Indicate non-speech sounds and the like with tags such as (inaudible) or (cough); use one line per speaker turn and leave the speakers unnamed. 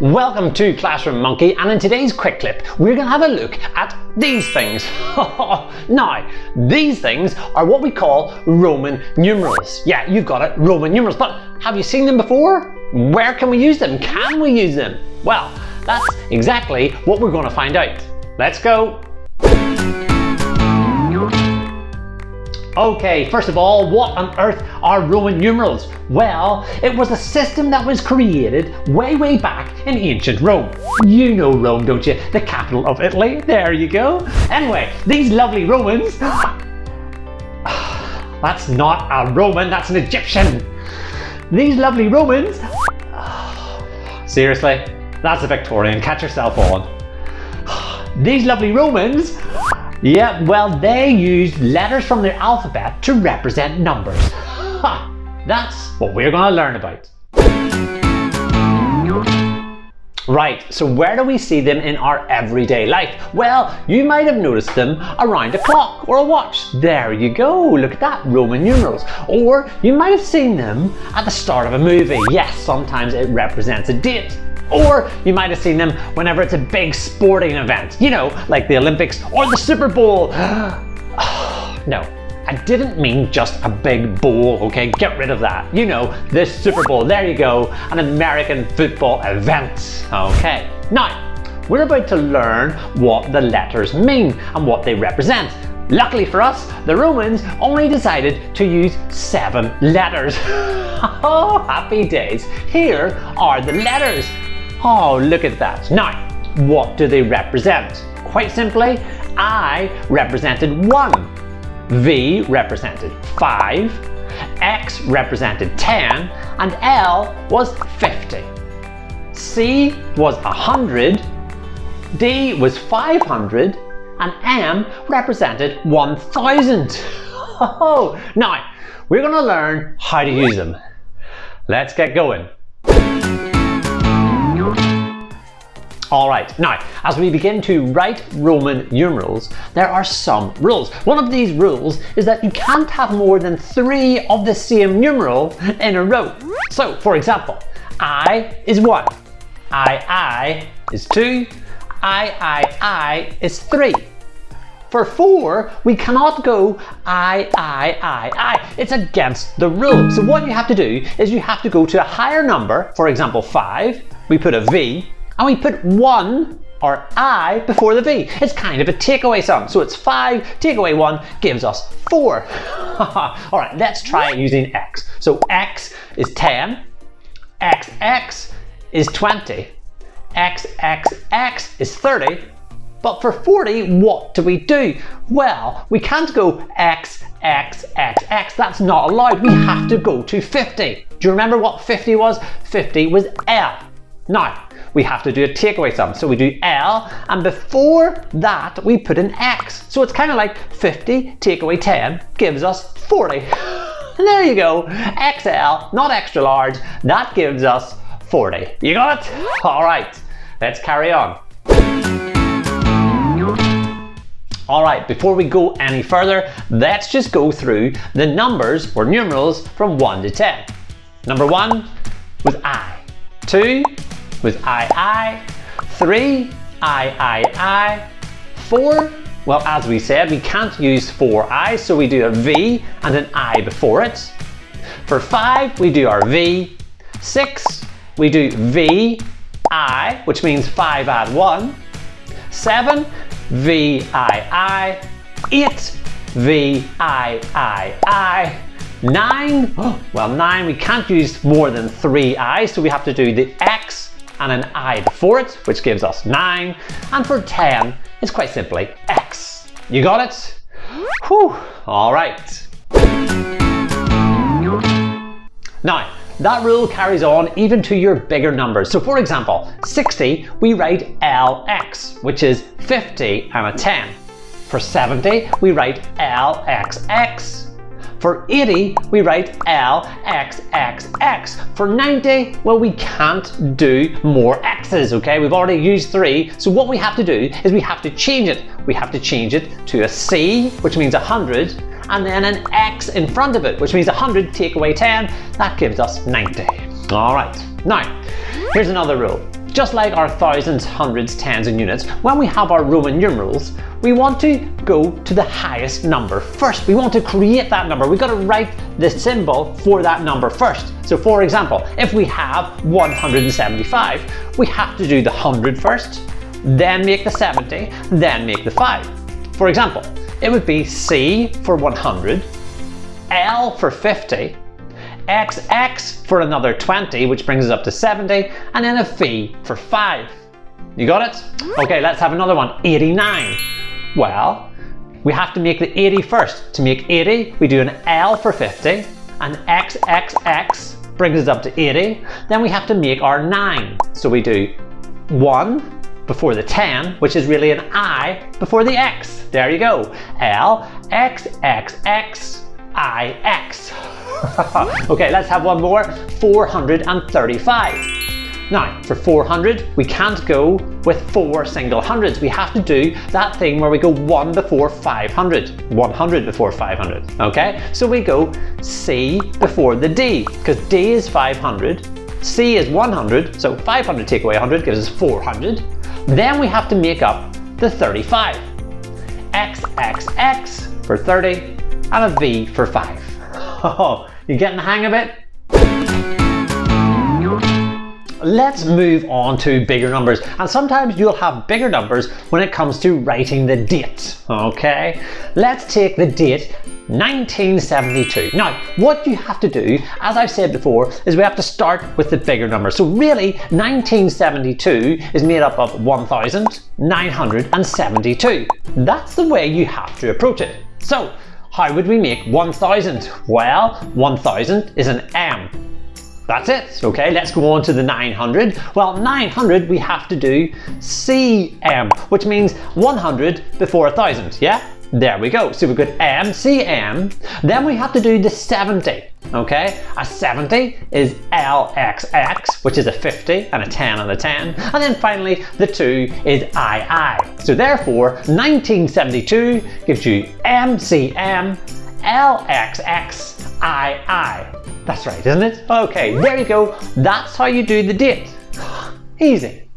Welcome to Classroom Monkey and in today's quick clip we're going to have a look at these things. (laughs) now these things are what we call Roman numerals. Yeah you've got it Roman numerals but have you seen them before? Where can we use them? Can we use them? Well that's exactly what we're going to find out. Let's go! Okay, first of all, what on earth are Roman numerals? Well, it was a system that was created way, way back in ancient Rome. You know Rome, don't you? The capital of Italy. There you go. Anyway, these lovely Romans... (sighs) That's not a Roman, that's an Egyptian. These lovely Romans... (sighs) Seriously? That's a Victorian. Catch yourself on. (sighs) These lovely Romans yeah, well, they used letters from their alphabet to represent numbers. Ha! That's what we're going to learn about. Right, so where do we see them in our everyday life? Well, you might have noticed them around a clock or a watch. There you go, look at that, Roman numerals. Or you might have seen them at the start of a movie. Yes, sometimes it represents a date. Or you might have seen them whenever it's a big sporting event, you know, like the Olympics or the Super Bowl. (gasps) no, I didn't mean just a big bowl, okay? Get rid of that. You know, the Super Bowl, there you go, an American football event, okay? Now, we're about to learn what the letters mean and what they represent. Luckily for us, the Romans only decided to use seven letters. (laughs) oh, happy days. Here are the letters. Oh, look at that. Now, what do they represent? Quite simply, I represented 1, V represented 5, X represented 10, and L was 50. C was 100, D was 500, and M represented 1000. (laughs) Oh, now, we're going to learn how to use them. Let's get going. Alright, now as we begin to write Roman numerals, there are some rules. One of these rules is that you can't have more than three of the same numeral in a row. So for example, I is 1, I I is 2, I I I is 3. For 4, we cannot go I, I, I, I. It's against the rule. So what you have to do is you have to go to a higher number, for example 5, we put a V, and we put 1 or I before the V. It's kind of a takeaway sum. So it's 5, take away 1 gives us 4. (laughs) Alright, let's try it using X. So X is 10, XX is 20, XXX is 30, but for 40, what do we do? Well, we can't go X, X, X, X. That's not allowed. We have to go to 50. Do you remember what 50 was? 50 was L. Now, we have to do a takeaway sum. So we do L, and before that, we put an X. So it's kind of like 50 take away 10 gives us 40. And (laughs) there you go, XL, not extra large, that gives us 40. You got it? All right, let's carry on. All right, before we go any further, let's just go through the numbers or numerals from 1 to 10. Number 1 was I. 2 with I, I. Three, I, I, I. Four, well, as we said, we can't use four I, so we do a V and an I before it. For five, we do our V. Six, we do V, I, which means five add one. Seven, V, I, I. Eight, V, I, I, I. Nine, (gasps) well, nine, we can't use more than three I, so we have to do the X and an i before it, which gives us 9. And for 10, it's quite simply x. You got it? Whew, all right. Now, that rule carries on even to your bigger numbers. So for example, 60, we write LX, which is 50 and a 10. For 70, we write LXX. For 80, we write LXXX. For 90, well, we can't do more X's, okay? We've already used three, so what we have to do is we have to change it. We have to change it to a C, which means 100, and then an X in front of it, which means 100 take away 10, that gives us 90. All right, now, here's another rule. Just like our thousands, hundreds, tens and units, when we have our Roman numerals, we want to go to the highest number first. We want to create that number. We've got to write the symbol for that number first. So for example, if we have 175, we have to do the 100 first, then make the 70, then make the 5. For example, it would be C for 100, L for 50, XX for another 20, which brings us up to 70, and then a V for 5. You got it? Okay, let's have another one, 89. Well, we have to make the 80 first. To make 80, we do an L for 50, and XXX brings us up to 80. Then we have to make our 9. So we do 1 before the 10, which is really an I before the X. There you go. L, X, X, X, I, X. (laughs) okay, let's have one more. 435. Now, for 400, we can't go with four single hundreds. We have to do that thing where we go 1 before 500. 100 before 500, okay? So we go C before the D, because D is 500, C is 100, so 500 take away 100 gives us 400. Then we have to make up the 35. X, X, X for 30, and a V for 5. Oh, you getting the hang of it? Let's move on to bigger numbers. And sometimes you'll have bigger numbers when it comes to writing the date. Okay, let's take the date 1972. Now, what you have to do, as I've said before, is we have to start with the bigger number. So really, 1972 is made up of 1972. That's the way you have to approach it. So, how would we make 1000? Well, 1000 is an M. That's it. Okay, let's go on to the 900. Well, 900 we have to do CM, which means 100 before 1000, yeah? There we go. So we've got M, CM. Then we have to do the 70. Okay, a 70 is LXX, which is a 50 and a 10 and a 10. And then finally, the 2 is II. So therefore, 1972 gives you MCM, LXX, II. That's right, isn't it? Okay, there you go. That's how you do the date. (gasps) Easy.